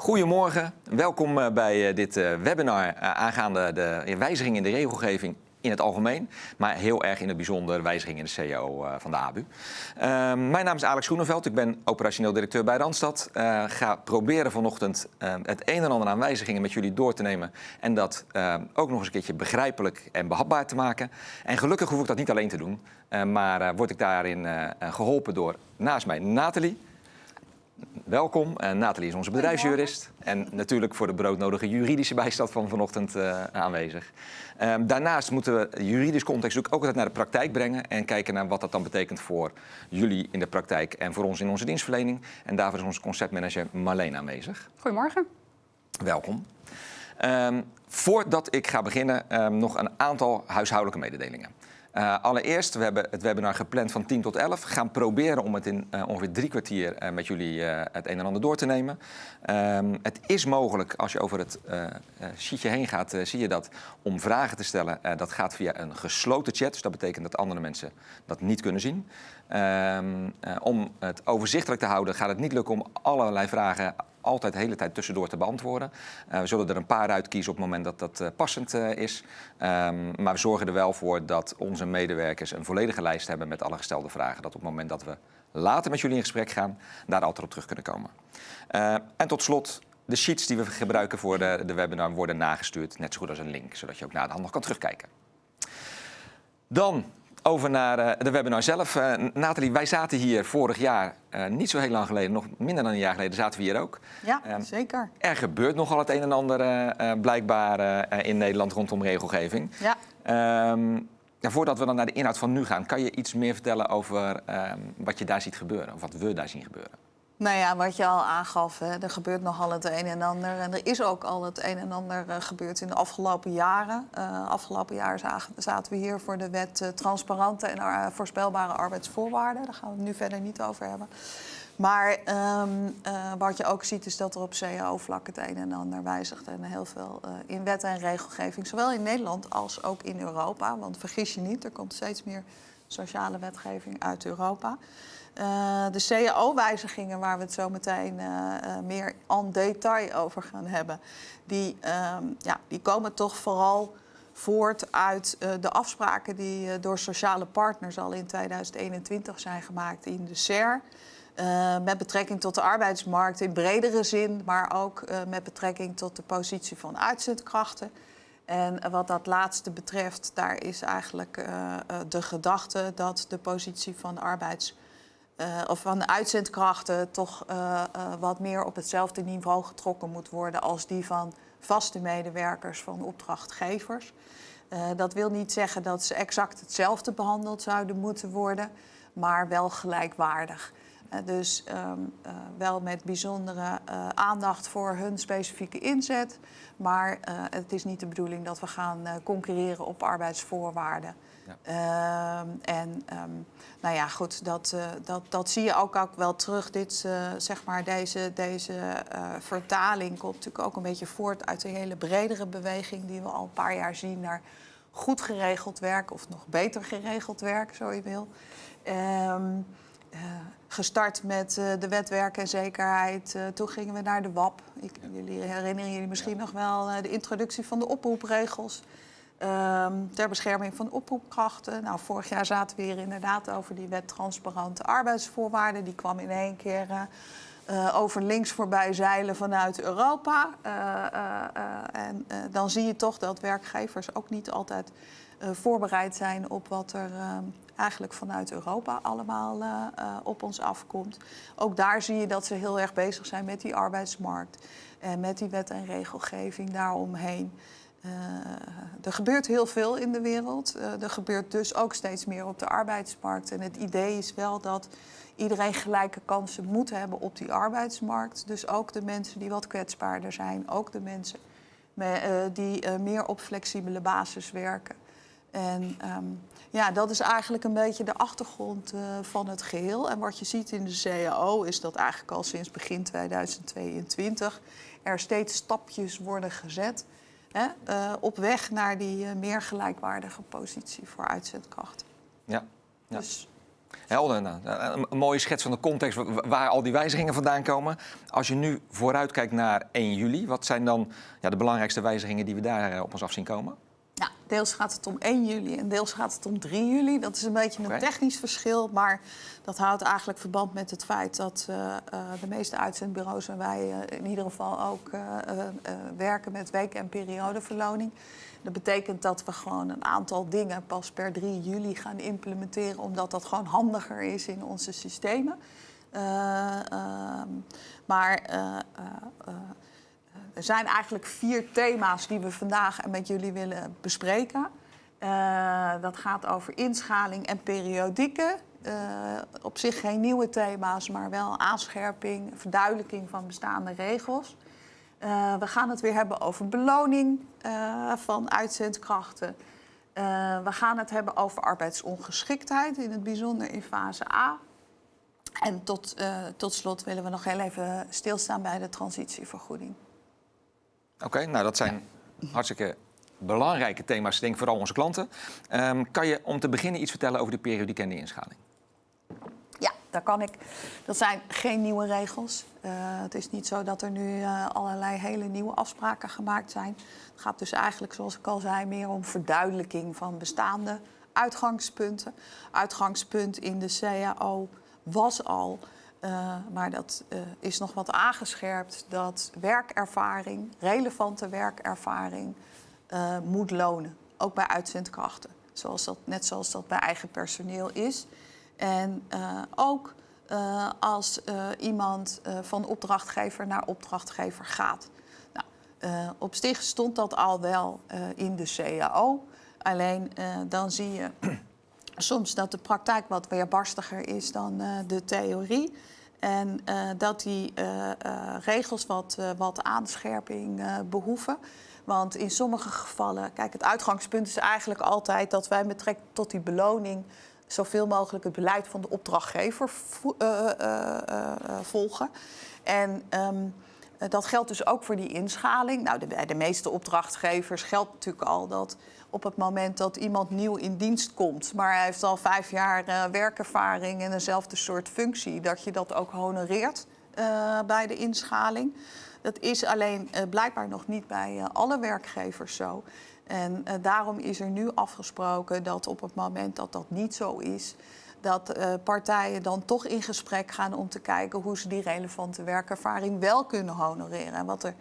Goedemorgen, welkom eh, bij eh, dit eh, webinar aangaande de wijziging in de regelgeving in het algemeen, maar heel erg in het bijzonder wijziging in de CEO van de ABU. Ehm, mijn naam is Alex Groeneveld, ik ben operationeel directeur bij Randstad. Uh, ga proberen vanochtend het een en ander aan wijzigingen met jullie door te nemen en dat ook nog eens een keertje begrijpelijk en behapbaar te maken. En gelukkig hoef ik dat niet alleen te doen, maar word ik daarin geholpen door naast mij Nathalie. Welkom. Uh, Nathalie is onze bedrijfsjurist. En natuurlijk voor de broodnodige juridische bijstand van vanochtend uh, aanwezig. Um, daarnaast moeten we juridisch context ook altijd naar de praktijk brengen. En kijken naar wat dat dan betekent voor jullie in de praktijk en voor ons in onze dienstverlening. En daarvoor is onze conceptmanager Marleen aanwezig. Goedemorgen. Welkom. Um, voordat ik ga beginnen, um, nog een aantal huishoudelijke mededelingen. Uh, allereerst, we hebben het webinar gepland van 10 tot 11. We gaan proberen om het in uh, ongeveer drie kwartier uh, met jullie het een en ander door te nemen. Um, het is mogelijk, als je over het sheetje heen gaat, zie je dat, om vragen te stellen. dat gaat via een gesloten chat, dus dat betekent dat andere mensen dat niet kunnen zien. Um, om het overzichtelijk te houden gaat het niet lukken om allerlei vragen altijd de hele tijd tussendoor te beantwoorden. Uh, we zullen er een paar uitkiezen op het moment dat dat uh, passend uh, is. Um, maar we zorgen er wel voor dat onze medewerkers een volledige lijst hebben met alle gestelde vragen. Dat op het moment dat we later met jullie in gesprek gaan, daar altijd op terug kunnen komen. en tot slot, de sheets die we gebruiken voor de, de webinar worden nagestuurd. Net zo goed als een link, zodat je ook na de hand nog kan terugkijken. Dan over naar uh, de webinar zelf. Uh, Nathalie, wij zaten hier vorig jaar, uh, niet zo heel lang geleden, nog minder dan een jaar geleden, zaten we hier ook. Ja, ehm, zeker. Er gebeurt nogal het een en ander blijkbaar in Nederland rondom regelgeving. Ja. Um, ja, voordat we dan naar de inhoud van nu gaan, kan je iets meer vertellen over um, wat je daar ziet gebeuren, of wat we daar zien gebeuren? Nou ja, wat je al aangaf, hè, er gebeurt nogal het een en ander. En er is ook al het een en ander uh, gebeurd in de afgelopen jaren. Uh, afgelopen jaar zaten we hier voor de wet uh, transparante en voorspelbare arbeidsvoorwaarden. Daar gaan we het nu verder niet over hebben. Maar um, wat je ook ziet is dat er op cao-vlak het een en ander wijzigt. En heel veel in wet en regelgeving, zowel in Nederland als ook in Europa. Want vergis je niet, er komt steeds meer sociale wetgeving uit Europa. Uh, de CAO-wijzigingen, waar we het zo meteen uh, uh, meer en detail over gaan hebben, die, um, ja, die komen toch vooral voort uit de afspraken die door sociale partners al in 2021 zijn gemaakt in de SER. met betrekking tot de arbeidsmarkt in bredere zin, maar ook met betrekking tot de positie van uitzendkrachten. En wat dat laatste betreft, daar is eigenlijk de gedachte dat de positie van arbeidsmarkt uh, of van de uitzendkrachten toch wat meer op hetzelfde niveau getrokken moet worden als die van vaste medewerkers van opdrachtgevers. dat wil niet zeggen dat ze exact hetzelfde behandeld zouden moeten worden, maar wel gelijkwaardig. Dus um, wel met bijzondere aandacht voor hun specifieke inzet, maar het is niet de bedoeling dat we gaan concurreren op arbeidsvoorwaarden. Ja. Uh, en um, nou ja, goed, dat, dat, dat zie je ook, ook wel terug. Dit, zeg maar, deze, deze vertaling komt natuurlijk ook een beetje voort uit een hele bredere beweging die we al een paar jaar zien naar goed geregeld werk of nog beter geregeld werk, zo je wil. Um, gestart met de wet werk en zekerheid. toen gingen we naar de WAP. Ik, jullie herinneren jullie misschien ja. nog wel de introductie van de oproepregels. Um, ter bescherming van oproepkrachten. Nou, vorig jaar zaten we hier inderdaad over die wet transparante arbeidsvoorwaarden. Die kwam in één keer over links voorbij zeilen vanuit Europa. En dan zie je toch dat werkgevers ook niet altijd voorbereid zijn op wat er eigenlijk vanuit Europa allemaal op ons afkomt. Ook daar zie je dat ze heel erg bezig zijn met die arbeidsmarkt en met die wet en regelgeving daaromheen. Uh, er gebeurt heel veel in de wereld. Er gebeurt dus ook steeds meer op de arbeidsmarkt. En het idee is wel dat iedereen gelijke kansen moet hebben op die arbeidsmarkt. Dus ook de mensen die wat kwetsbaarder zijn. Ook de mensen die meer op flexibele basis werken. En um, ja, dat is eigenlijk een beetje de achtergrond van het geheel. En wat je ziet in de CAO is dat eigenlijk al sinds begin 2022 er steeds stapjes worden gezet hè, uh, op weg naar die uh, meer gelijkwaardige positie voor uitzendkrachten. Ja. ja. Dus Helder. Nou, een, mooie schets van de context wa- waar al die wijzigingen vandaan komen. Als je nu vooruitkijkt naar 1 juli, wat zijn dan ja, de belangrijkste wijzigingen die we daar eh, op ons af zien komen? Ja, deels gaat het om 1 juli en deels gaat het om 3 juli. Dat is een beetje een technisch verschil, maar dat houdt eigenlijk verband met het feit dat eh, eh, de meeste uitzendbureaus en wij eh, in ieder geval ook werken met week- en periodeverloning. Dat betekent dat we gewoon een aantal dingen pas per 3 juli gaan implementeren, omdat dat gewoon handiger is in onze systemen. Eh, ehm, maar er zijn eigenlijk vier thema's die we vandaag met jullie willen bespreken. Eh, dat gaat over inschaling en periodieken. Eh, op zich geen nieuwe thema's, maar wel aanscherping, verduidelijking van bestaande regels. Eh, we gaan het weer hebben over beloning van uitzendkrachten. We gaan het hebben over arbeidsongeschiktheid, in het bijzonder in fase A. En tot, tot slot willen we nog heel even stilstaan bij de transitievergoeding. Oké, nou dat zijn hartstikke belangrijke thema's, denk ik, vooral onze klanten. Ehm, kan je om te beginnen iets vertellen over de periodiek en de inschaling? Ja, daar kan ik. Dat zijn geen nieuwe regels. Eh, het is niet zo dat er nu eh, allerlei hele nieuwe afspraken gemaakt zijn. Het gaat dus eigenlijk, zoals ik al zei, meer om verduidelijking van bestaande uitgangspunten. Uitgangspunt in de CAO was al, eh, maar dat eh, is nog wat aangescherpt, dat werkervaring, relevante werkervaring, eh, moet lonen. Ook bij uitzendkrachten. Zoals dat, net zoals dat bij eigen personeel is. En ook als iemand van opdrachtgever naar opdrachtgever gaat. Nou, op zich stond dat al wel in de CAO. Alleen dan zie je soms dat de praktijk wat weerbarstiger is dan eh, de theorie. En eh, dat die eh, regels wat, wat aanscherping eh, behoeven. Want in sommige gevallen, kijk, het uitgangspunt is eigenlijk altijd dat wij met tot die beloning zoveel mogelijk het beleid van de opdrachtgever vo- volgen. En ehm, eh, dat geldt dus ook voor die inschaling. Nou, de, bij de meeste opdrachtgevers geldt natuurlijk al dat op het moment dat iemand nieuw in dienst komt, maar hij heeft al vijf jaar eh, werkervaring en dezelfde soort functie, dat je dat ook honoreert eh, bij de inschaling. Dat is alleen eh, blijkbaar nog niet bij alle werkgevers zo. En daarom is er nu afgesproken dat op het moment dat dat niet zo is, dat partijen dan toch in gesprek gaan om te kijken hoe ze die relevante werkervaring wel kunnen honoreren. En wat er,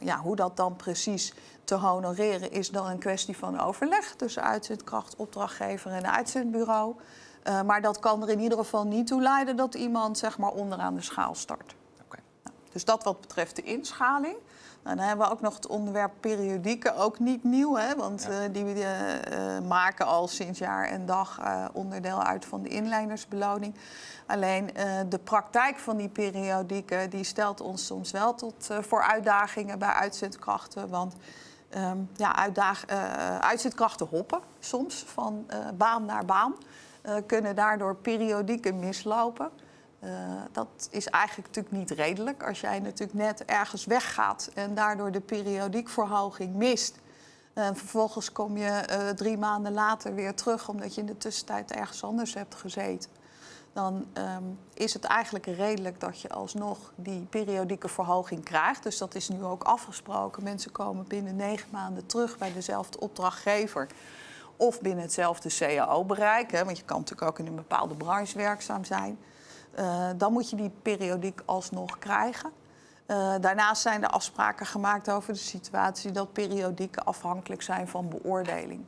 ja, hoe dat dan precies te honoreren is dan een kwestie van overleg tussen uitzendkracht, opdrachtgever en uitzendbureau. Eh, maar dat kan er in ieder geval niet toe leiden dat iemand zeg maar onderaan de schaal start. Oké. Dus dat wat betreft de inschaling. Nou, dan hebben we ook nog het onderwerp periodieken, ook niet nieuw, hè, want Ja. eh, die eh, maken al sinds jaar en dag onderdeel uit van de inleidersbeloning. Alleen de praktijk van die periodieken die stelt ons soms wel tot voor uitdagingen bij uitzendkrachten. Want ehm, ja, uitzendkrachten hoppen soms van baan naar baan, kunnen daardoor periodieken mislopen. Eh, dat is eigenlijk natuurlijk niet redelijk. Als jij natuurlijk net ergens weggaat en daardoor de periodiekverhoging mist. En vervolgens kom je eh, drie maanden later weer terug omdat je in de tussentijd ergens anders hebt gezeten. Dan ehm, is het eigenlijk redelijk dat je alsnog die periodieke verhoging krijgt. Dus dat is nu ook afgesproken. Mensen komen binnen negen maanden terug bij dezelfde opdrachtgever of binnen hetzelfde CAO-bereik. Want je kan natuurlijk ook in een bepaalde branche werkzaam zijn. Eh, dan moet je die periodiek alsnog krijgen. Eh, daarnaast zijn er afspraken gemaakt over de situatie dat periodieken afhankelijk zijn van beoordeling.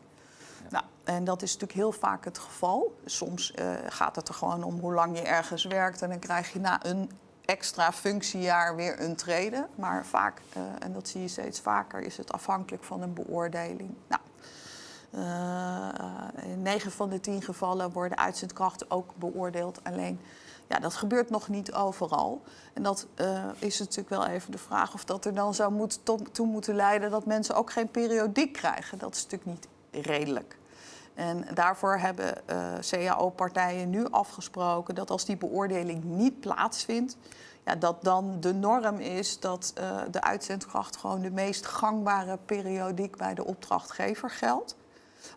Nou, en dat is natuurlijk heel vaak het geval. Soms eh, gaat het er gewoon om hoe lang je ergens werkt en dan krijg je na een extra functiejaar weer een treden. Maar vaak, en dat zie je steeds vaker, is het afhankelijk van een beoordeling. Nou, in 9 van de 10 gevallen worden uitzendkrachten ook beoordeeld. Alleen, ja, dat gebeurt nog niet overal. En dat eh, is natuurlijk wel even de vraag of dat er dan zou moet, to- toe moeten leiden dat mensen ook geen periodiek krijgen. Dat is natuurlijk niet redelijk. En daarvoor hebben eh, CAO-partijen nu afgesproken dat als die beoordeling niet plaatsvindt, ja, dat dan de norm is dat eh, de uitzendkracht gewoon de meest gangbare periodiek bij de opdrachtgever geldt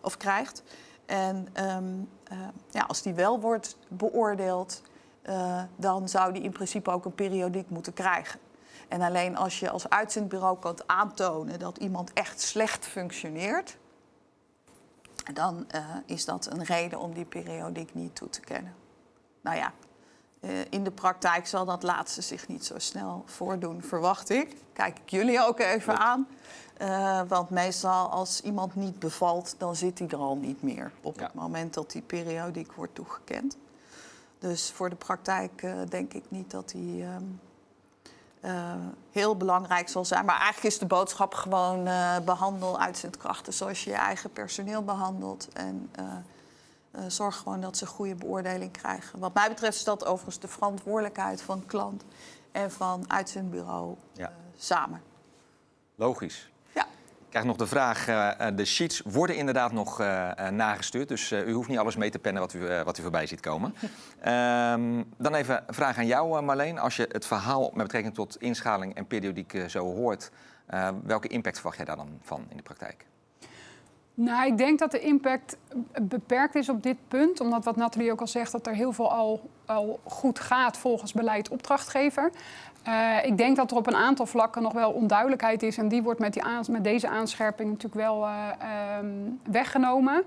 of krijgt. En ehm, eh, ja, als die wel wordt beoordeeld, eh, dan zou die in principe ook een periodiek moeten krijgen. En alleen als je als uitzendbureau kan aantonen dat iemand echt slecht functioneert, dan eh, is dat een reden om die periodiek niet toe te kennen. Nou ja, eh, in de praktijk zal dat laatste zich niet zo snel voordoen, verwacht ik. Kijk ik jullie ook even aan. Uh, want meestal als iemand niet bevalt, dan zit hij er al niet meer op Ja. het moment dat die periodiek wordt toegekend. Dus voor de praktijk eh, denk ik niet dat die ehm, eh, heel belangrijk zal zijn. Maar eigenlijk is de boodschap gewoon eh, behandel uitzendkrachten zoals je je eigen personeel behandelt. En zorg gewoon dat ze goede beoordeling krijgen. Wat mij betreft is dat overigens de verantwoordelijkheid van klant en van uitzendbureau Ja. samen. Logisch. Krijg nog de vraag, eh, eh, de sheets worden inderdaad nog eh, eh, nagestuurd. Dus eh, u hoeft niet alles mee te pennen wat u, wat u voorbij ziet komen. Ehm, dan even een vraag aan jou, eh, Marleen. Als je het verhaal met betrekking tot inschaling en periodiek zo hoort... eh, welke impact verwacht jij daar dan van in de praktijk? Nou, ik denk dat de impact beperkt is op dit punt. Omdat wat Nathalie ook al zegt, dat er heel veel al, al goed gaat volgens beleid opdrachtgever. Eh, ik denk dat er op een aantal vlakken nog wel onduidelijkheid is. En die wordt met, die aans- met deze aanscherping natuurlijk wel eh, ehm, weggenomen.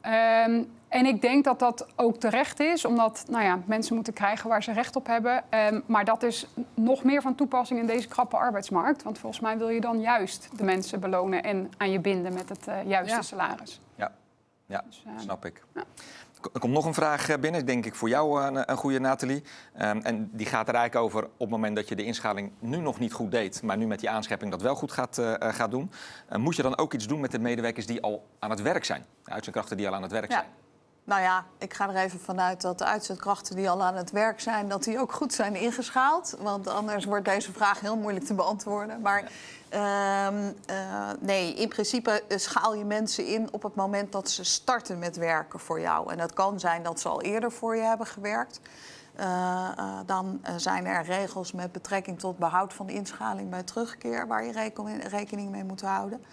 Ehm, en ik denk dat dat ook terecht is, omdat nou ja, mensen moeten krijgen waar ze recht op hebben. Ehm, maar dat is nog meer van toepassing in deze krappe arbeidsmarkt. Want volgens mij wil je dan juist de mensen belonen en aan je binden met het eh, juiste Ja. salaris. Ja, ja Dus, snap ik. ja. Er komt nog een vraag eh, binnen, denk ik voor jou een, een goede Nathalie. Ehm, en die gaat er eigenlijk over op het moment dat je de inschaling nu nog niet goed deed... maar nu met die aanschepping dat wel goed gaat, eh, eh, gaat doen... eh, moet je dan ook iets doen met de medewerkers die al aan het werk zijn? De uitzendkrachten die al aan het werk Ja. zijn? Nou ja, ik ga er even vanuit dat de uitzendkrachten die al aan het werk zijn, dat die ook goed zijn ingeschaald. Want anders wordt deze vraag heel moeilijk te beantwoorden. Maar ehm, eh, nee, in principe eh, schaal je mensen in op het moment dat ze starten met werken voor jou. En dat kan zijn dat ze al eerder voor je hebben gewerkt. Eh, eh, dan eh, zijn er regels met betrekking tot behoud van inschaling bij terugkeer waar je reken- rekening mee moet houden.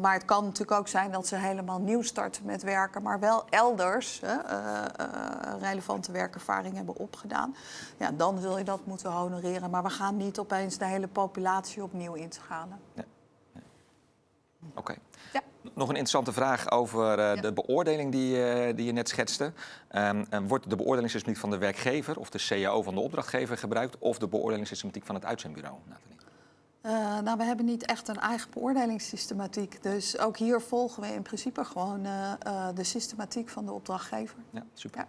Maar het kan natuurlijk ook zijn dat ze helemaal nieuw starten met werken, maar wel elders relevante werkervaring hebben opgedaan. Ja, dan zul je dat moeten honoreren. Maar we gaan niet opeens de hele populatie opnieuw inschalen. Oké. Ja. Nog een interessante vraag over eh, Ja. de beoordeling die, eh, die je net schetste. Ehm, en wordt de beoordelingssystematiek van de werkgever of de CAO van de opdrachtgever gebruikt... of de beoordelingssystematiek van het uitzendbureau, Nathalie? Eh, nou, we hebben niet echt een eigen beoordelingssystematiek. Dus ook hier volgen we in principe gewoon de systematiek van de opdrachtgever. Ja, super. Ja.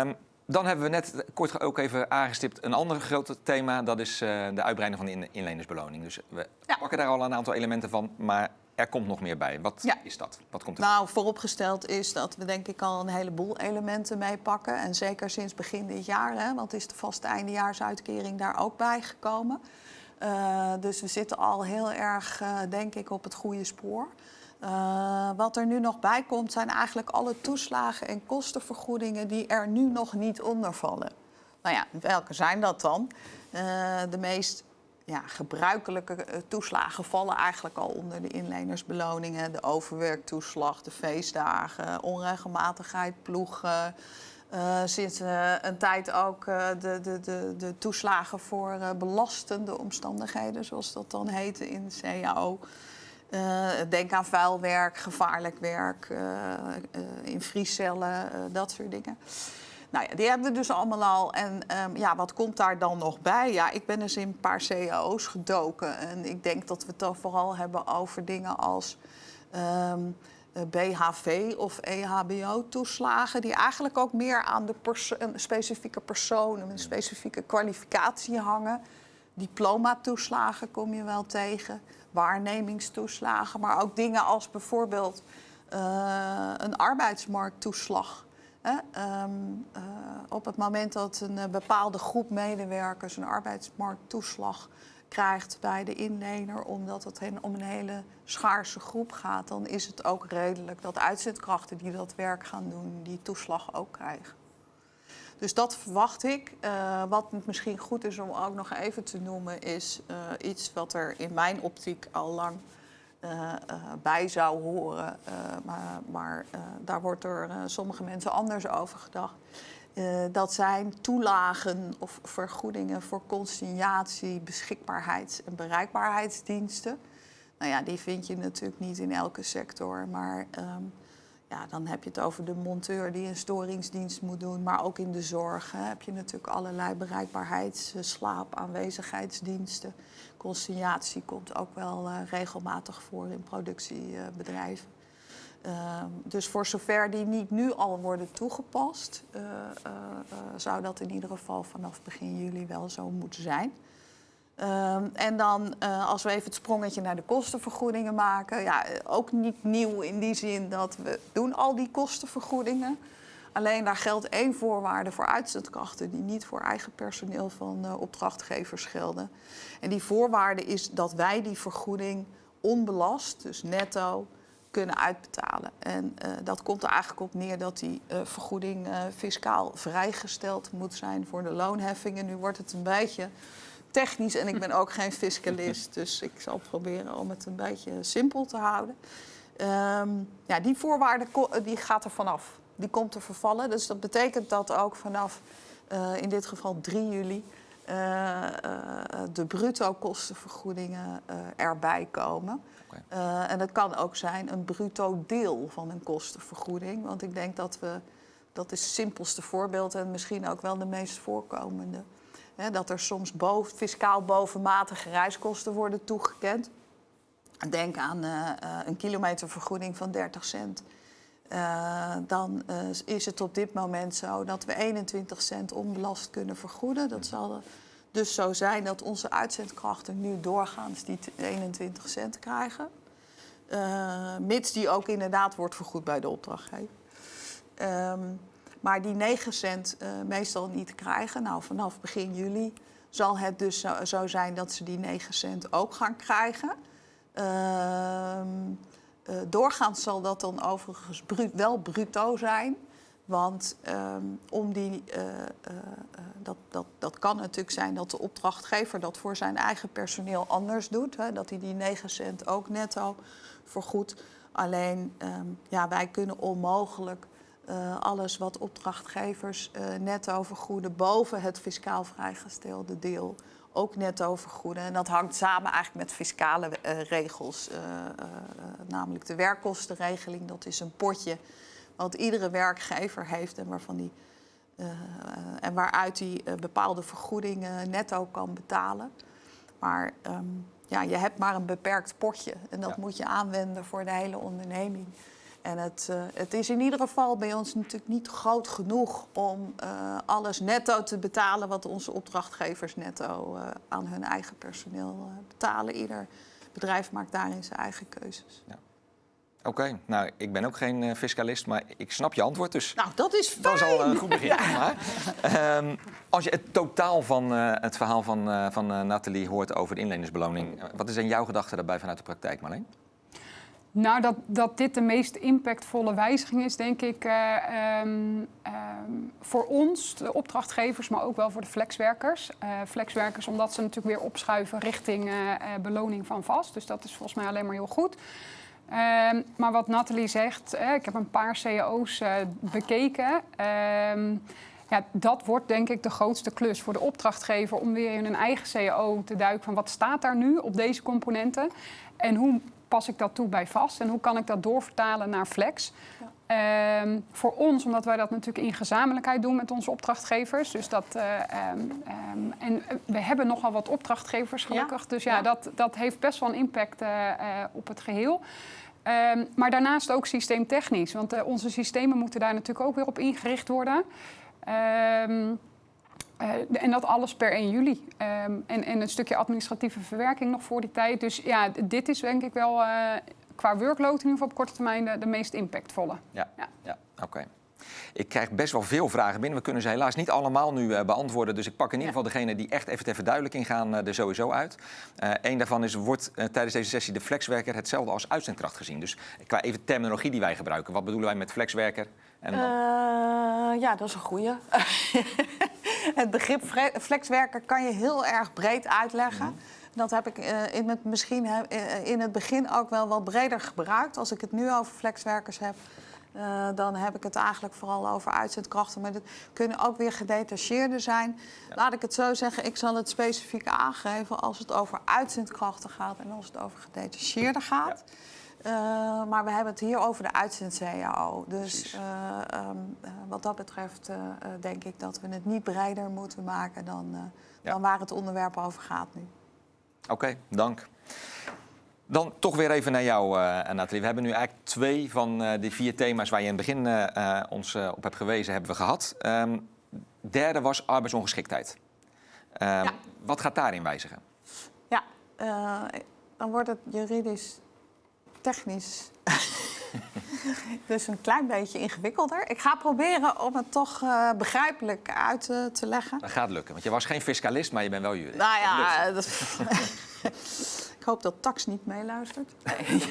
Ehm, dan hebben we net kort ook even aangestipt een ander groot thema. Dat is de uitbreiding van de in- inlenersbeloning. Dus we Ja. pakken daar al een aantal elementen van, maar er komt nog meer bij. Wat Ja. is dat? Wat komt er? Nou, vooropgesteld is dat we denk ik al een heleboel elementen meepakken. En zeker sinds begin dit jaar, hè, want is de vaste eindejaarsuitkering daar ook bij gekomen. Eh, dus we zitten al heel erg, eh, denk ik, op het goede spoor. Eh, wat er nu nog bij komt, zijn eigenlijk alle toeslagen en kostenvergoedingen die er nu nog niet onder vallen. Nou ja, welke zijn dat dan? De meest ja, gebruikelijke eh, toeslagen vallen eigenlijk al onder de inlenersbeloningen. De overwerktoeslag, de feestdagen, onregelmatigheid, ploegen. Eh, sinds eh, een tijd ook eh, de, de, de, de toeslagen voor belastende omstandigheden, zoals dat dan heette in de CAO. Denk aan gevaarlijk werk, eh, eh, in vriescellen, dat soort dingen. Nou ja, die hebben we dus allemaal al. En ehm, ja, wat komt daar dan nog bij? Ja, ik ben dus in een paar cao's gedoken. En ik denk dat we het dan vooral hebben over dingen als ehm, eh, BHV of E EHBO-toeslagen... die eigenlijk ook meer aan de perso- specifieke persoon... een specifieke kwalificatie hangen. Diplomatoeslagen kom je wel tegen, waarnemingstoeslagen... maar ook dingen als bijvoorbeeld eh, een arbeidsmarkttoeslag... Ehm, eh, op het moment dat een eh, bepaalde groep medewerkers een arbeidsmarkttoeslag krijgt bij de inlener, omdat het hen om een hele schaarse groep gaat, dan is het ook redelijk dat uitzendkrachten die dat werk gaan doen, die toeslag ook krijgen. Dus dat verwacht ik. Eh, wat misschien goed is om ook nog even te noemen, is iets wat er in mijn optiek al lang bij zou horen. Eh, maar maar eh, daar wordt door eh, sommige mensen anders over gedacht. Eh, dat zijn toelagen of vergoedingen voor consignatie, beschikbaarheids- en bereikbaarheidsdiensten. Nou ja, die vind je natuurlijk niet in elke sector. Maar ehm, ja, dan heb je het over de monteur die een storingsdienst moet doen. Maar ook in de zorg heb je natuurlijk allerlei bereikbaarheids-, eh, slaap-, aanwezigheidsdiensten. Consignatie komt ook wel eh, regelmatig voor in productiebedrijven. Ehm, dus voor zover die niet nu al worden toegepast, eh, eh, zou dat in ieder geval vanaf begin juli wel zo moeten zijn. Ehm, en dan, als we even het sprongetje naar de kostenvergoedingen maken, ja, ook niet nieuw in die zin dat we doen al die kostenvergoedingen. Alleen daar geldt één voorwaarde voor uitzendkrachten die niet voor eigen personeel van eh, opdrachtgevers gelden. En die voorwaarde is dat wij die vergoeding onbelast, dus netto, kunnen uitbetalen. En eh, dat komt er eigenlijk op neer dat die eh, vergoeding fiscaal vrijgesteld moet zijn voor de loonheffingen. Nu wordt het een beetje technisch en ik ben ook geen fiscalist, dus ik zal proberen om het een beetje simpel te houden. Ehm, ja, die voorwaarde die gaat er vanaf. Die komt te vervallen. Dus dat betekent dat ook vanaf eh, in dit geval 3 juli eh, eh, de bruto kostenvergoedingen erbij komen. En dat kan ook zijn een bruto deel van een kostenvergoeding. Want ik denk dat we, dat is het simpelste voorbeeld en misschien ook wel de meest voorkomende. Hè, dat er soms boven, fiscaal bovenmatige reiskosten worden toegekend. Denk aan een kilometervergoeding van 30 cent. Eh, dan eh, is het op dit moment zo dat we 21 cent onbelast kunnen vergoeden. Dat zal dus zo zijn dat onze uitzendkrachten nu doorgaans die t- 21 cent krijgen. Eh, mits die ook inderdaad wordt vergoed bij de opdrachtgever. Ehm, maar die 9 cent meestal niet krijgen. Nou, vanaf begin juli zal het dus zo, zo zijn dat ze die 9 cent ook gaan krijgen. Ehm, eh, doorgaans zal dat dan overigens wel bruto zijn. Want ehm, om die, eh, eh, dat, dat, dat kan natuurlijk zijn dat de opdrachtgever dat voor zijn eigen personeel anders doet. Hè, dat hij die 9 cent ook netto vergoedt. Alleen ehm, ja, wij kunnen onmogelijk alles wat opdrachtgevers netto vergoeden boven het fiscaal vrijgestelde deel ook netto vergoeden. En dat hangt samen eigenlijk met fiscale eh, regels. eh, eh, namelijk de werkkostenregeling, dat is een potje wat iedere werkgever heeft en waarvan die en waaruit hij bepaalde vergoedingen netto kan betalen. Maar ehm, ja, je hebt maar een beperkt potje en dat Ja. moet je aanwenden voor de hele onderneming. En het, eh, het is in ieder geval bij ons natuurlijk niet groot genoeg om eh, alles netto te betalen wat onze opdrachtgevers netto eh, aan hun eigen personeel betalen. Ieder bedrijf maakt daarin zijn eigen keuzes. Oké, nou, ik ben ook geen fiscalist, maar ik snap je antwoord, dus Nou, dat is fijn. dat is al een goed begin. Maar, ehm, als je het totaal van het verhaal van, van Nathalie hoort over de inlenersbeloning, wat is in jouw gedachte daarbij vanuit de praktijk, Marleen? Nou, dat, dat dit de meest impactvolle wijziging is, denk ik, eh, ehm, ehm, voor ons, de opdrachtgevers, maar ook wel voor de flexwerkers. Eh, flexwerkers, omdat ze natuurlijk weer opschuiven richting eh, beloning van vast. Dus dat is volgens mij alleen maar heel goed. Ehm, maar wat Nathalie zegt, ik heb een paar cao's eh, bekeken. Ja, dat wordt denk ik de grootste klus voor de opdrachtgever om weer in een eigen CAO te duiken van wat staat daar nu op deze componenten en hoe pas ik dat toe bij vast en hoe kan ik dat doorvertalen naar flex. Ehm, voor ons, omdat wij dat natuurlijk in gezamenlijkheid doen met onze opdrachtgevers. Dus dat, eh, ehm, ehm, en eh, we hebben nogal wat opdrachtgevers gelukkig. Dus ja, ja. Dat, dat heeft best wel een impact eh, op het geheel. Maar daarnaast ook systeemtechnisch. Want onze systemen moeten daar natuurlijk ook weer op ingericht worden. Ehm, eh, en dat alles per 1 juli. Ehm, en, en een stukje administratieve verwerking nog voor die tijd. Dus ja, dit is denk ik wel eh, qua workload in ieder geval op korte termijn de, de meest impactvolle. Ja, Ja. ja. oké. Ik krijg best wel veel vragen binnen. We kunnen ze helaas niet allemaal nu eh, beantwoorden. Dus ik pak in ieder geval degene die echt even ter verduidelijking gaan eh, er sowieso uit. Eén daarvan is, wordt tijdens deze sessie de flexwerker hetzelfde als uitzendkracht gezien? Dus qua even terminologie die wij gebruiken. Wat bedoelen wij met flexwerker? En dan- Eh, ja, dat is een goeie. het begrip flexwerker kan je heel erg breed uitleggen. Dat heb ik eh, in, het, misschien, eh, in het begin ook wel wat breder gebruikt. Als ik het nu over flexwerkers heb, dan heb ik het eigenlijk vooral over uitzendkrachten. Maar dat kunnen ook weer gedetacheerden zijn. Laat ik het zo zeggen, ik zal het specifiek aangeven als het over uitzendkrachten gaat en als het over gedetacheerden gaat. Eh, maar we hebben het hier over de uitzend-CAO. Dus eh, ehm, eh, wat dat betreft denk ik dat we het niet breder moeten maken dan, Ja. dan waar het onderwerp over gaat nu. Oké, dank. Dan toch weer even naar jou, Nathalie. We hebben nu eigenlijk twee van die vier thema's waar je in het begin ons op hebt gewezen, hebben we gehad. Ehm, derde was arbeidsongeschiktheid. Ehm, Ja. Wat gaat daarin wijzigen? Ja, dan wordt het juridisch technisch dus een klein beetje ingewikkelder. Ik ga proberen om het toch eh, begrijpelijk uit eh, te leggen. Dat gaat lukken, want je was geen fiscalist, maar je bent wel jurist. Nou ja, dat... ik hoop dat Tax niet meeluistert. Nee.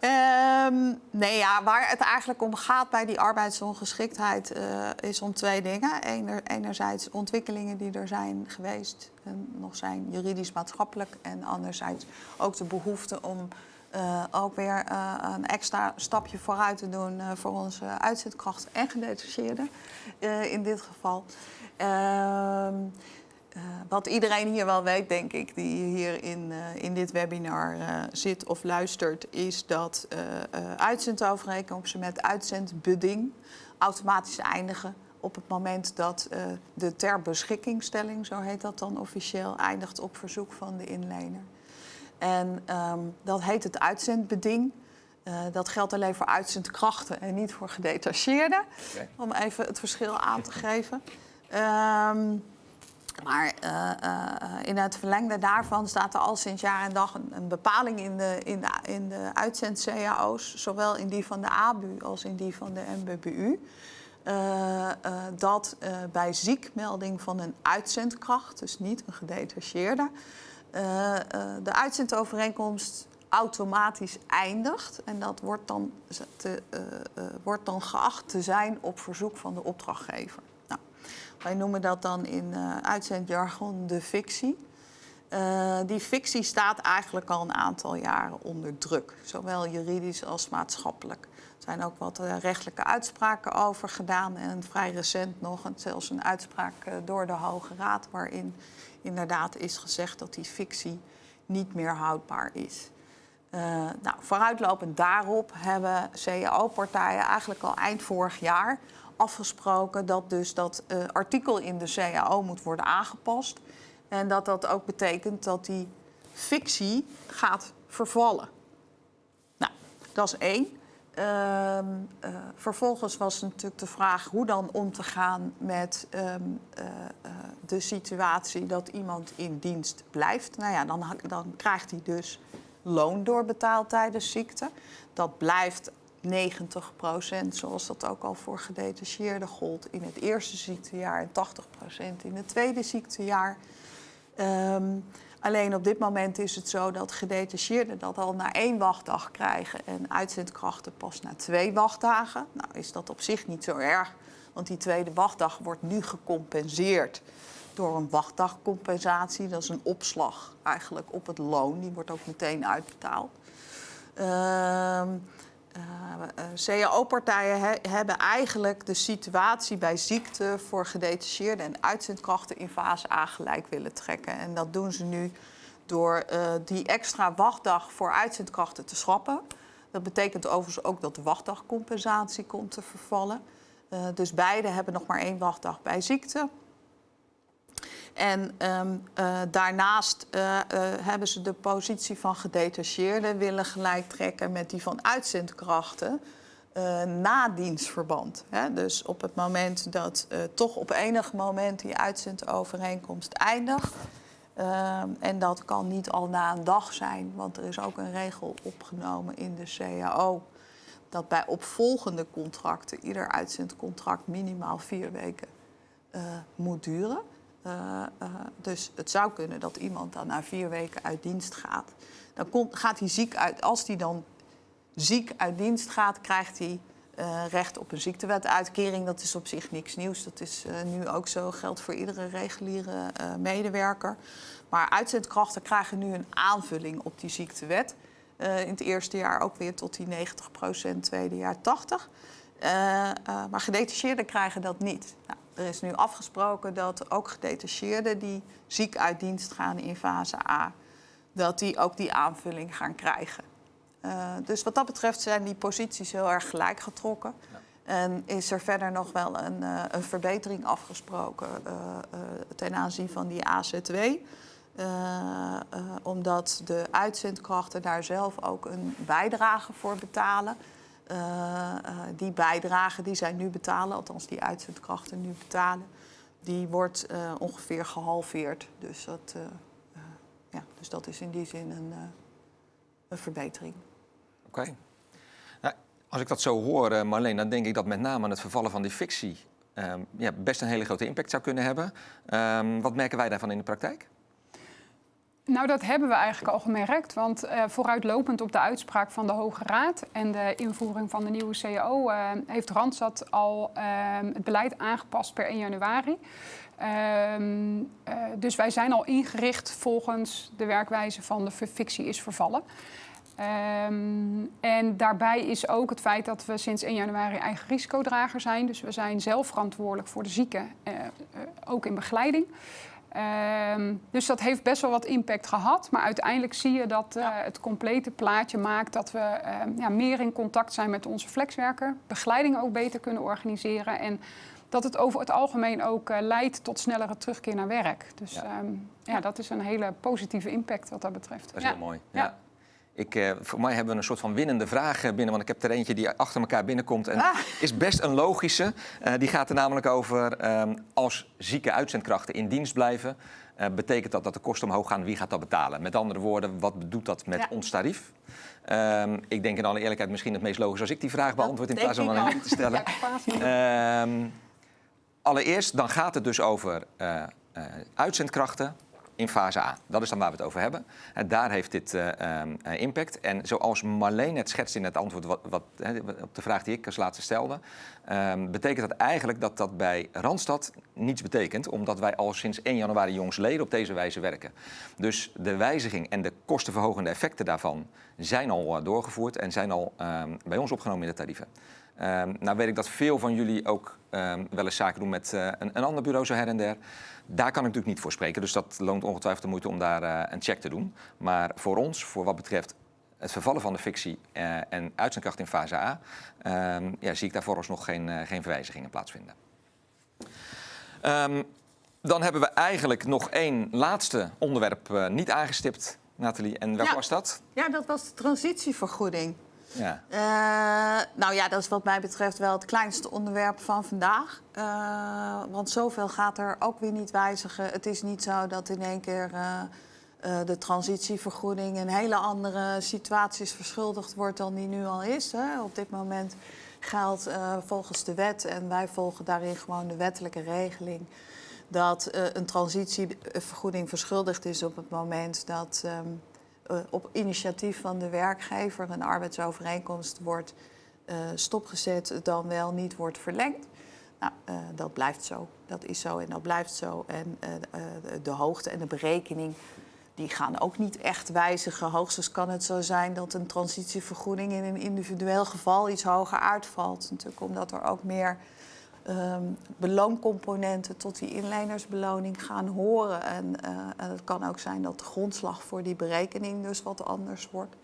Ehm, nee, ja, waar het eigenlijk om gaat bij die arbeidsongeschiktheid eh, is om twee dingen. Ener, enerzijds ontwikkelingen die er zijn geweest en nog zijn juridisch-maatschappelijk. En anderzijds ook de behoefte om eh, ook weer eh, een extra stapje vooruit te doen eh, voor onze uitzendkrachten en gedetacheerden in dit geval. Ehm, eh, wat iedereen hier wel weet, denk ik, die hier in, in dit webinar zit of luistert, is dat uitzendovereenkomsten met uitzendbeding automatisch eindigen op het moment dat de ter beschikkingstelling, zo heet dat dan officieel, eindigt op verzoek van de inlener. En ehm, dat heet het uitzendbeding. Eh, dat geldt alleen voor uitzendkrachten en niet voor gedetacheerden. Om even het verschil aan te geven. Ehm, maar eh, eh, in het verlengde daarvan staat er al sinds jaar en dag een, een bepaling in de, in de, in de uitzend-CAO's, zowel in die van de ABU als in die van de MBBU. dat bij ziekmelding van een uitzendkracht, dus niet een gedetacheerde, de uitzendovereenkomst automatisch eindigt. En dat wordt dan, te, eh, eh, wordt dan geacht te zijn op verzoek van de opdrachtgever. Nou, wij noemen dat dan in eh uitzendjargon de fictie. Eh, die fictie staat eigenlijk al een aantal jaren onder druk, zowel juridisch als maatschappelijk. Zijn ook wat eh, rechtelijke uitspraken over gedaan en vrij recent nog zelfs een uitspraak eh, door de Hoge Raad, waarin inderdaad is gezegd dat die fictie niet meer houdbaar is. Eh, nou, vooruitlopend daarop hebben CAO-partijen eigenlijk al eind vorig jaar afgesproken dat dus dat artikel in de CAO moet worden aangepast. En dat dat ook betekent dat die fictie gaat vervallen. Nou, dat is één. Eh, vervolgens was natuurlijk de vraag hoe dan om te gaan met ehm, eh, eh, de situatie dat iemand in dienst blijft. Nou ja, dan, dan krijgt hij dus loon doorbetaald tijdens ziekte. Dat blijft 90% zoals dat ook al voor gedetacheerden gold in het eerste ziektejaar en 80% in het tweede ziektejaar. Ehm, alleen op dit moment is het zo dat gedetacheerden dat al na één wachtdag krijgen en uitzendkrachten pas na twee wachtdagen. Nou is dat op zich niet zo erg, want die tweede wachtdag wordt nu gecompenseerd door een wachtdagcompensatie. Dat is een opslag eigenlijk op het loon, die wordt ook meteen uitbetaald. Ehm, eh, eh, CAO-partijen he- hebben eigenlijk de situatie bij ziekte voor gedetacheerden en uitzendkrachten in fase A gelijk willen trekken. En dat doen ze nu door eh, die extra wachtdag voor uitzendkrachten te schrappen. Dat betekent overigens ook dat de wachtdagcompensatie komt te vervallen. Eh, dus beide hebben nog maar één wachtdag bij ziekte. En ehm, eh, daarnaast eh, hebben ze de positie van gedetacheerden willen gelijk trekken met die van uitzendkrachten eh, na dienstverband. Hè? Dus op het moment dat toch op enig moment die uitzendovereenkomst eindigt. ehm, en dat kan niet al na een dag zijn, want er is ook een regel opgenomen in de CAO dat bij opvolgende contracten ieder uitzendcontract minimaal vier weken moet duren. Eh, eh, dus het zou kunnen dat iemand dan na vier weken uit dienst gaat. Dan komt, gaat hij ziek uit. Als hij dan ziek uit dienst gaat, krijgt hij eh, recht op een ziektewetuitkering. Dat is op zich niks nieuws. Dat is nu ook zo, geldt voor iedere reguliere medewerker. Maar uitzendkrachten krijgen nu een aanvulling op die ziektewet. In het eerste jaar ook weer tot die 90% tweede jaar 80. Eh, eh, maar gedetacheerden krijgen dat niet. Nou, er is nu afgesproken dat ook gedetacheerden die ziek uit dienst gaan in fase A, dat die ook die aanvulling gaan krijgen. Uh, dus wat dat betreft zijn die posities heel erg gelijk getrokken. Ja. En is er verder nog wel een, uh, een verbetering afgesproken uh, ten aanzien van die AZW. omdat de uitzendkrachten daar zelf ook een bijdrage voor betalen. Die bijdrage die zij nu betalen, althans die uitzendkrachten nu betalen, die wordt ongeveer gehalveerd. Dus dat, ja, dus dat is in die zin een, een verbetering. Oké. Nou, als ik dat zo hoor, Marleen, dan denk ik dat met name het vervallen van die fictie um, ja, best een hele grote impact zou kunnen hebben. Um, wat merken wij daarvan in de praktijk? Nou, dat hebben we eigenlijk al gemerkt. Want uh, vooruitlopend op de uitspraak van de Hoge Raad en de invoering van de nieuwe CAO uh, heeft Randstad al uh, het beleid aangepast per 1 januari. Um, dus wij zijn al ingericht volgens de werkwijze van de fictie is vervallen. Um, en daarbij is ook het feit dat we sinds 1 januari eigen risicodrager zijn. Dus we zijn zelf verantwoordelijk voor de zieken, ook in begeleiding. Um, dus dat heeft best wel wat impact gehad. Maar uiteindelijk zie je dat uh, het complete plaatje maakt dat we ja, meer in contact zijn met onze flexwerker. Begeleiding ook beter kunnen organiseren. En dat het over het algemeen ook leidt tot snellere terugkeer naar werk. Dus ja. Um, ja, dat is een hele positieve impact wat dat betreft. Dat is heel mooi. ja. Ik, uh, voor mij hebben we een soort van winnende vraag binnen. Want ik heb er eentje die achter elkaar binnenkomt. En ah. is best een logische. Uh, die gaat er namelijk over um, als zieke uitzendkrachten in dienst blijven. Uh, betekent dat dat de kosten omhoog gaan? Wie gaat dat betalen? Met andere woorden, wat doet dat met ja. ons tarief? Um, ik denk in alle eerlijkheid misschien het meest logisch als ik die vraag beantwoord... in plaats van aan te stellen. Ja, um, allereerst, dan gaat het dus over uitzendkrachten in fase A. Dat is dan waar we het over hebben. En daar heeft dit uh, uh, impact. En zoals Marleen het schetst in het antwoord wat, op de vraag die ik als laatste stelde... Um, betekent dat eigenlijk dat dat bij Randstad niets betekent... omdat wij al sinds 1 januari jongsleden op deze wijze werken. Dus de wijziging en de kostenverhogende effecten daarvan zijn al uh, doorgevoerd... en zijn al um, bij ons opgenomen in de tarieven. Um, nou weet ik dat veel van jullie ook um, wel eens zaken doen met uh, een, een, ander bureau zo her en der. Daar kan ik natuurlijk niet voor spreken, dus dat loont ongetwijfeld de moeite om daar uh, een check te doen. Maar voor ons, voor wat betreft het vervallen van de fictie uh, en uitzendkracht in fase A, um, ja, zie ik daar vooralsnog geen, geen verwijzigingen plaatsvinden. dan hebben we eigenlijk nog één laatste onderwerp niet aangestipt, Nathalie. En welk ja. was dat? Ja, dat was de transitievergoeding. Ja. Uh, nou ja, dat is wat mij betreft wel het kleinste onderwerp van vandaag. Uh, want zoveel gaat er ook weer niet wijzigen. Het is niet zo dat in één keer uh, de transitievergoeding in hele andere situaties verschuldigd wordt dan die nu al is. Hè. Op dit moment geldt volgens de wet, en wij volgen daarin gewoon de wettelijke regeling, dat een transitievergoeding verschuldigd is op het moment dat. Uh, op initiatief van de werkgever een arbeidsovereenkomst wordt uh, stopgezet, dan wel niet wordt verlengd. Nou, uh, dat blijft zo. Dat is zo en dat blijft zo. En de hoogte en de berekening die gaan ook niet echt wijzigen. Hoogstens kan het zo zijn dat een transitievergoeding in een individueel geval iets hoger uitvalt. Natuurlijk omdat er ook meer um, belooncomponenten tot die inlenersbeloning gaan horen. En uh, het kan ook zijn dat de grondslag voor die berekening dus wat anders wordt.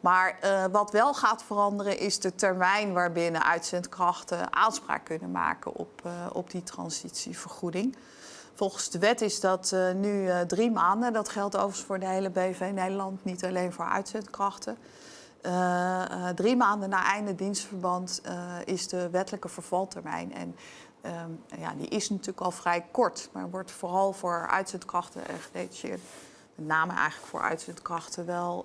Maar uh, wat wel gaat veranderen is de termijn waarbinnen uitzendkrachten aanspraak kunnen maken op, uh, op die transitievergoeding. Volgens de wet is dat nu drie maanden. Dat geldt overigens voor de hele BV Nederland, niet alleen voor uitzendkrachten. Uh, uh, drie maanden na einde dienstverband uh, is de wettelijke vervaltermijn. En ja, die is natuurlijk al vrij kort, maar wordt vooral voor uitzendkrachten en gedetacheerd. Met name eigenlijk voor uitzendkrachten wel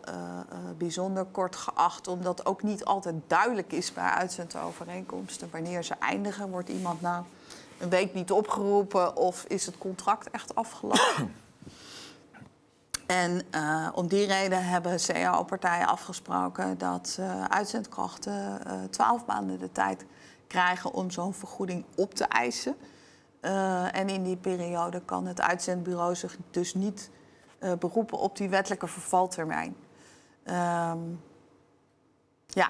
bijzonder kort geacht, omdat ook niet altijd duidelijk is bij uitzendovereenkomsten wanneer ze eindigen. Wordt iemand nou een week niet opgeroepen of is het contract echt afgelopen? En eh, om die reden hebben CAO-partijen afgesproken dat uh, uitzendkrachten uh, 12 maanden de tijd krijgen om zo'n vergoeding op te eisen. en in die periode kan het uitzendbureau zich dus niet beroepen op die wettelijke vervaltermijn. Um, ja,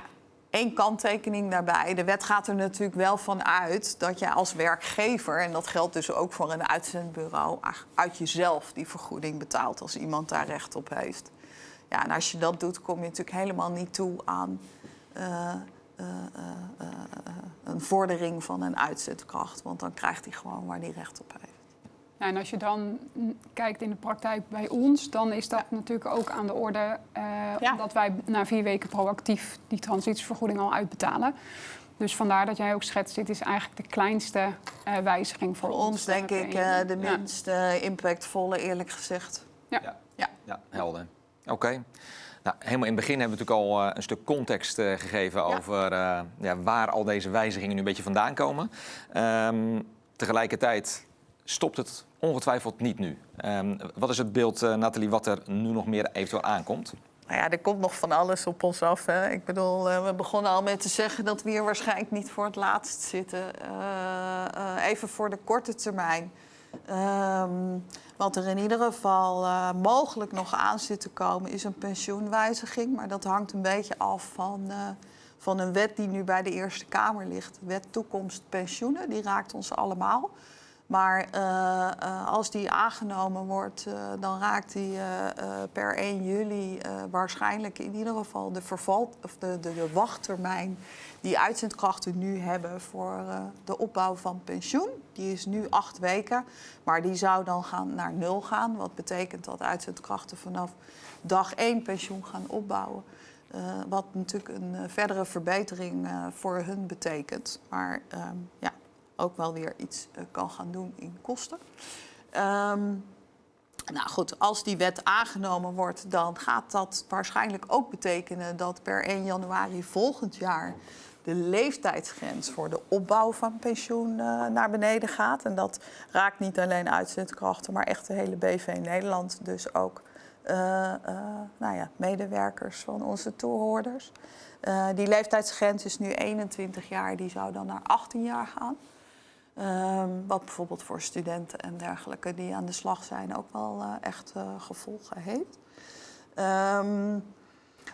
Eén kanttekening daarbij. De wet gaat er natuurlijk wel van uit dat je als werkgever, en dat geldt dus ook voor een uitzendbureau, uit jezelf die vergoeding betaalt als iemand daar recht op heeft. Ja, en als je dat doet, kom je natuurlijk helemaal niet toe aan uh, uh, uh, een vordering van een uitzendkracht. Want dan krijgt hij gewoon waar hij recht op heeft. Nou, en als je dan kijkt in de praktijk bij ons, dan is dat natuurlijk ook aan de orde. Uh, ja. Omdat wij na vier weken proactief die transitievergoeding al uitbetalen. Dus vandaar dat jij ook schetst, dit is eigenlijk de kleinste uh, wijziging voor, voor ons. ons denk ik uh, de minst impactvolle, eerlijk gezegd. Ja, ja. ja. ja helder. Oké. Okay. Nou, helemaal in het begin hebben we natuurlijk al een stuk context gegeven over ja, waar al deze wijzigingen nu een beetje vandaan komen. Um, tegelijkertijd stopt het ongetwijfeld niet nu. Um, wat is het beeld, uh, Nathalie, wat er nu nog meer eventueel aankomt? Nou ja, er komt nog van alles op ons af. Hè. Ik bedoel, uh, we begonnen al met te zeggen dat we hier waarschijnlijk niet voor het laatst zitten. Uh, even voor de korte termijn. Um, wat er in ieder geval mogelijk nog aan zit te komen is een pensioenwijziging. Maar dat hangt een beetje af van, van een wet die nu bij de Eerste Kamer ligt. Wet toekomst pensioenen, die raakt ons allemaal. Maar uh, uh, als die aangenomen wordt, uh, dan raakt die per 1 juli waarschijnlijk in ieder geval de, verval, of de, de wachttermijn die uitzendkrachten nu hebben voor de opbouw van pensioen. Die is nu acht weken, maar die zou dan gaan naar nul gaan. Wat betekent dat uitzendkrachten vanaf dag 1 pensioen gaan opbouwen. wat natuurlijk een verdere verbetering voor hun betekent. Maar ehm, ja, ook wel weer iets uh, kan gaan doen in kosten. Um, nou goed, als die wet aangenomen wordt, dan gaat dat waarschijnlijk ook betekenen dat per 1 januari volgend jaar de leeftijdsgrens voor de opbouw van pensioen uh, naar beneden gaat. En dat raakt niet alleen uitzendkrachten, maar echt de hele BV Nederland. Dus ook uh, nou ja, medewerkers van onze toehoorders. die leeftijdsgrens is nu 21 jaar, die zou dan naar 18 jaar gaan. Um, wat bijvoorbeeld voor studenten en dergelijke die aan de slag zijn ook wel uh, echt uh, gevolgen heeft. Um,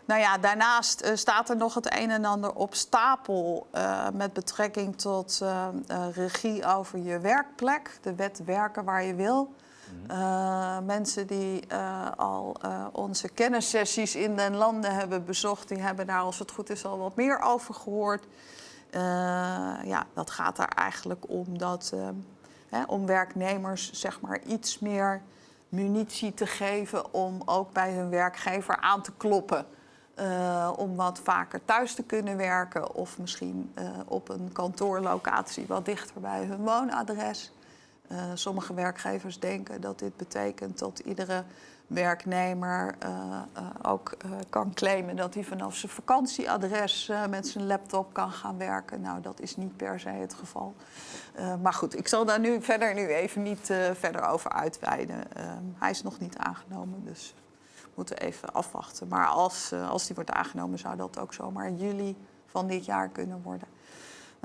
nou ja, daarnaast uh, staat er nog het een en ander op stapel met betrekking tot regie over je werkplek. De wet werken waar je wil. Mm mensen die al onze kennissessies in den landen hebben bezocht, die hebben daar als het goed is al wat meer over gehoord. Uh, ja, dat gaat er eigenlijk om dat uh, hè, om werknemers zeg maar iets meer munitie te geven om ook bij hun werkgever aan te kloppen. Uh, om wat vaker thuis te kunnen werken of misschien op een kantoorlocatie wat dichter bij hun woonadres. sommige werkgevers denken dat dit betekent dat iedere werknemer uh, ook uh, kan claimen dat hij vanaf zijn vakantieadres met zijn laptop kan gaan werken. Nou, dat is niet per se het geval. maar goed, ik zal daar nu verder nu even niet verder over uitweiden. hij is nog niet aangenomen, dus we moeten even afwachten. Maar als, als die wordt aangenomen, zou dat ook zomaar juli van dit jaar kunnen worden.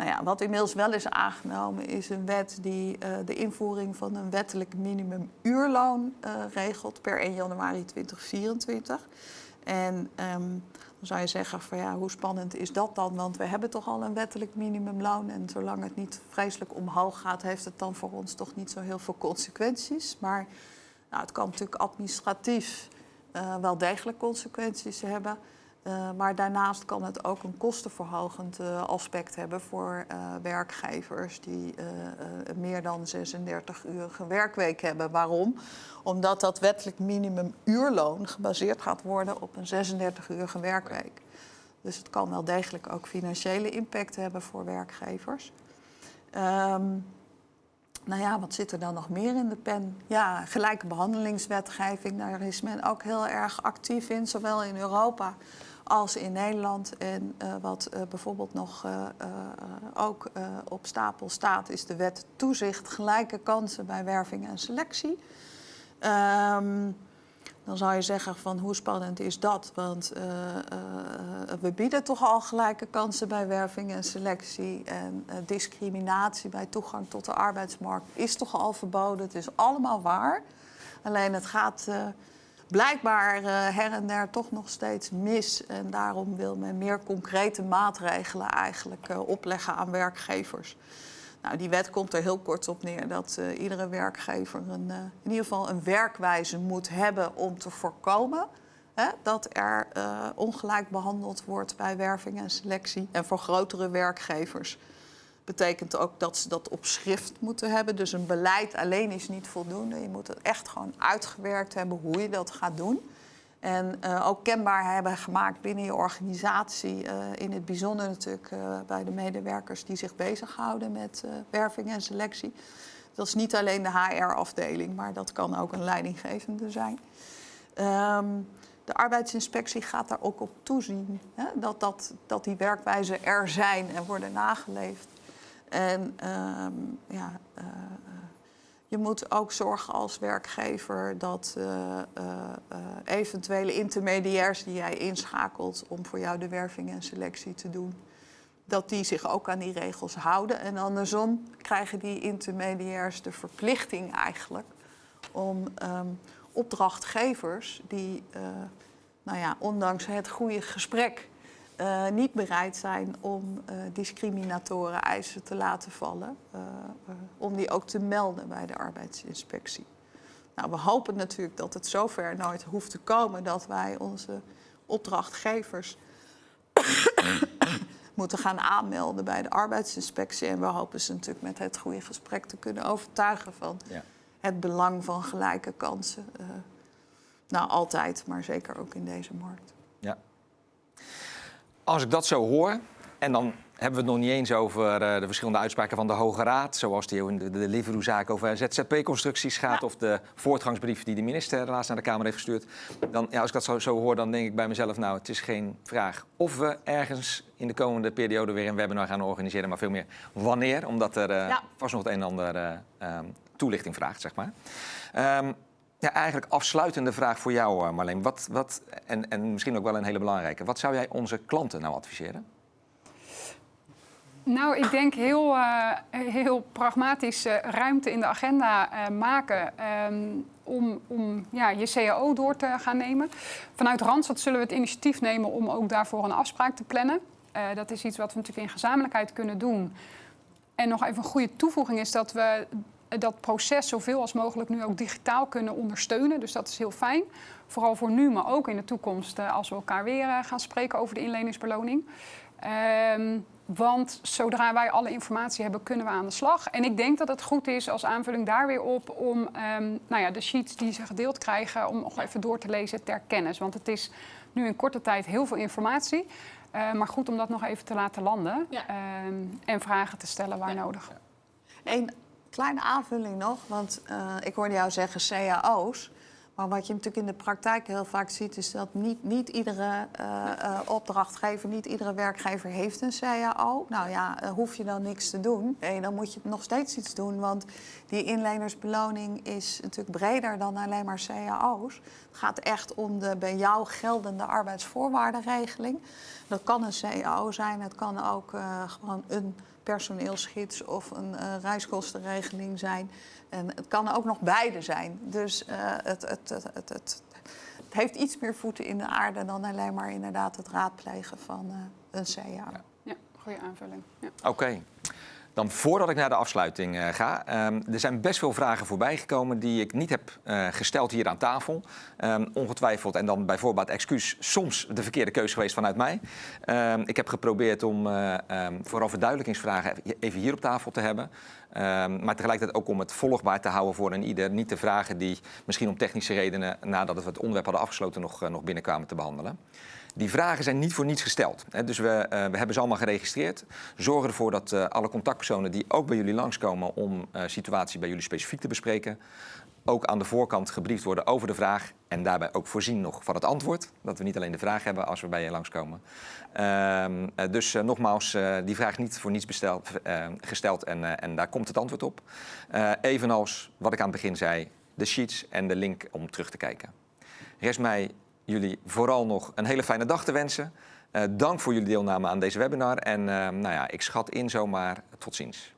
Nou ja, wat inmiddels wel is aangenomen is een wet die uh, de invoering van een wettelijk minimumuurloon uh, regelt per 1 januari 2024. En um, dan zou je zeggen van ja, hoe spannend is dat dan? Want we hebben toch al een wettelijk minimumloon en zolang het niet vreselijk omhoog gaat, heeft het dan voor ons toch niet zo heel veel consequenties. Maar nou, het kan natuurlijk administratief uh, wel degelijk consequenties hebben. Uh, maar daarnaast kan het ook een kostenverhogend uh, aspect hebben voor uh, werkgevers die meer dan 36-urige werkweek hebben. Waarom? Omdat dat wettelijk minimumuurloon gebaseerd gaat worden op een 36-urige werkweek. Dus het kan wel degelijk ook financiële impact hebben voor werkgevers. Um, nou ja, wat zit er dan nog meer in de pen? Ja, gelijke behandelingswetgeving, daar is men ook heel erg actief in, zowel in Europa als in Nederland. En uh, wat uh, bijvoorbeeld nog uh, ook op stapel staat, is de wet toezicht gelijke kansen bij werving en selectie. Um, Dan zou je zeggen van hoe spannend is dat? Want we bieden toch al gelijke kansen bij werving en selectie. En discriminatie bij toegang tot de arbeidsmarkt is toch al verboden. Het is allemaal waar. Alleen het gaat blijkbaar her en der toch nog steeds mis. En daarom wil men meer concrete maatregelen eigenlijk opleggen aan werkgevers. Nou, die wet komt er heel kort op neer dat uh, iedere werkgever een, uh, in ieder geval een werkwijze moet hebben om te voorkomen hè, dat er uh, ongelijk behandeld wordt bij werving en selectie. En voor grotere werkgevers betekent ook dat ze dat op schrift moeten hebben. Dus een beleid alleen is niet voldoende. Je moet het echt gewoon uitgewerkt hebben hoe je dat gaat doen. En uh, ook kenbaar hebben gemaakt binnen je organisatie. Uh, in het bijzonder natuurlijk uh, bij de medewerkers die zich bezighouden met werving en selectie. Dat is niet alleen de HR-afdeling, maar dat kan ook een leidinggevende zijn. Um, de arbeidsinspectie gaat daar ook op toezien. Hè? Dat, dat, dat die werkwijzen er zijn en worden nageleefd. En um, ja, je moet ook zorgen als werkgever dat uh, eventuele intermediairs die jij inschakelt om voor jou de werving en selectie te doen, dat die zich ook aan die regels houden. En andersom krijgen die intermediairs de verplichting eigenlijk om um, opdrachtgevers die, nou ja, ondanks het goede gesprek uh, niet bereid zijn om uh, discriminatoren eisen te laten vallen, uh, om die ook te melden bij de arbeidsinspectie. Nou, we hopen natuurlijk dat het zover nooit hoeft te komen dat wij onze opdrachtgevers moeten gaan aanmelden bij de arbeidsinspectie. En we hopen ze natuurlijk met het goede gesprek te kunnen overtuigen van ja. het belang van gelijke kansen. nou, altijd, maar zeker ook in deze markt. Ja. Als ik dat zo hoor, en dan hebben we het nog niet eens over uh, de verschillende uitspraken van de Hoge Raad, zoals die in de, de Deliveroo-zaak over ZZP-constructies gaat, ja. of de voortgangsbrief die de minister laatst naar de Kamer heeft gestuurd. Dan, ja, als ik dat zo, zo, hoor, dan denk ik bij mezelf, nou, het is geen vraag of we ergens in de komende periode weer een webinar gaan organiseren, maar veel meer wanneer, omdat er uh, ja. vast nog het een en ander uh, um, toelichting vraagt, zeg maar. Um, ja, eigenlijk afsluitende vraag voor jou, Marleen. Wat, wat, en, en misschien ook wel een hele belangrijke. Wat zou jij onze klanten nou adviseren? Nou, ik denk heel, uh, heel pragmatisch uh, ruimte in de agenda maken um, om, om ja, je CAO door te gaan nemen. Vanuit Randstad zullen we het initiatief nemen om ook daarvoor een afspraak te plannen. dat is iets wat we natuurlijk in gezamenlijkheid kunnen doen. En nog even een goede toevoeging is dat we dat proces zoveel als mogelijk nu ook digitaal kunnen ondersteunen. Dus dat is heel fijn. Vooral voor nu, maar ook in de toekomst als we elkaar weer gaan spreken over de inleningsbeloning. Um, want zodra wij alle informatie hebben, kunnen we aan de slag. En ik denk dat het goed is als aanvulling daar weer op om um, nou ja, de sheets die ze gedeeld krijgen, om nog even door te lezen ter kennis. Want het is nu in korte tijd heel veel informatie. Uh, maar goed om dat nog even te laten landen ja. um, en vragen te stellen waar ja. nodig. Eén kleine aanvulling nog, want uh, ik hoorde jou zeggen CAO's. Maar wat je natuurlijk in de praktijk heel vaak ziet, is dat niet, niet iedere uh, uh, opdrachtgever, niet iedere werkgever heeft een CAO. Nou ja, hoef je dan niks te doen. Nee, dan moet je nog steeds iets doen. Want die inlenersbeloning is natuurlijk breder dan alleen maar CAO's. Het gaat echt om de bij jou geldende arbeidsvoorwaardenregeling. Dat kan een CAO zijn, het kan ook gewoon een personeelsgids of een reiskostenregeling zijn. En het kan ook nog beide zijn. Dus uh, het, het, het, het, het, heeft iets meer voeten in de aarde dan alleen maar inderdaad het raadplegen van uh, een CA. Ja, ja goede aanvulling. Ja. Oké. Okay. Dan voordat ik naar de afsluiting uh, ga. Um, er zijn best veel vragen voorbij gekomen die ik niet heb uh, gesteld hier aan tafel. Um, ongetwijfeld, en dan bijvoorbeeld excuus, soms de verkeerde keuze geweest vanuit mij. Um, ik heb geprobeerd om uh, vooral verduidelijkingsvragen even hier op tafel te hebben. maar tegelijkertijd ook om het volgbaar te houden voor een ieder. Niet de vragen die misschien om technische redenen, nadat we het onderwerp hadden afgesloten, nog, nog binnenkwamen te behandelen. Die vragen zijn niet voor niets gesteld. Dus we, uh, we hebben ze allemaal geregistreerd. Zorg ervoor dat uh, alle contactpersonen die ook bij jullie langskomen om uh, situatie bij jullie specifiek te bespreken, ook aan de voorkant gebriefd worden over de vraag en daarbij ook voorzien nog van het antwoord. Dat we niet alleen de vraag hebben als we bij je langskomen. Uh, dus nogmaals, die vraag niet voor niets besteld, gesteld en, en daar komt het antwoord op. evenals wat ik aan het begin zei, de sheets en de link om terug te kijken. Rest mij jullie vooral nog een hele fijne dag te wensen. Eh, dank voor jullie deelname aan deze webinar. En eh, nou ja, ik schat in zomaar tot ziens.